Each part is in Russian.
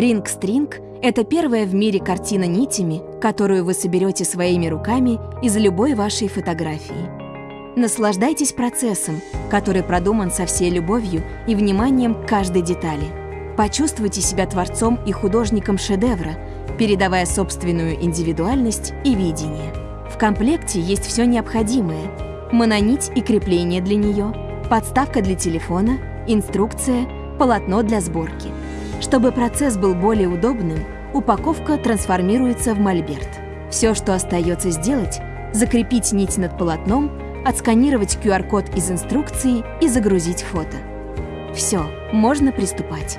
String — это первая в мире картина нитями, которую вы соберете своими руками из любой вашей фотографии. Наслаждайтесь процессом, который продуман со всей любовью и вниманием к каждой детали. Почувствуйте себя творцом и художником шедевра, передавая собственную индивидуальность и видение. В комплекте есть все необходимое – мононить и крепление для нее, подставка для телефона, инструкция, полотно для сборки. Чтобы процесс был более удобным, упаковка трансформируется в мольберт. Все, что остается сделать – закрепить нить над полотном – отсканировать QR-код из инструкции и загрузить фото. Все, можно приступать.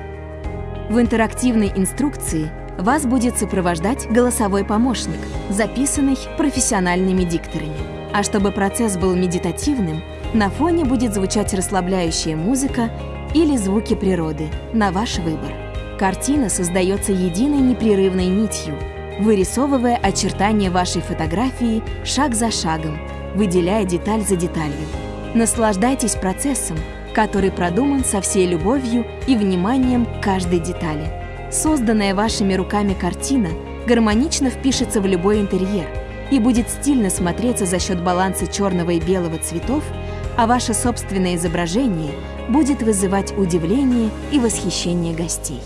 В интерактивной инструкции вас будет сопровождать голосовой помощник, записанный профессиональными дикторами. А чтобы процесс был медитативным, на фоне будет звучать расслабляющая музыка или звуки природы, на ваш выбор. Картина создается единой непрерывной нитью, вырисовывая очертания вашей фотографии шаг за шагом, выделяя деталь за деталью. Наслаждайтесь процессом, который продуман со всей любовью и вниманием к каждой детали. Созданная вашими руками картина гармонично впишется в любой интерьер и будет стильно смотреться за счет баланса черного и белого цветов, а ваше собственное изображение будет вызывать удивление и восхищение гостей.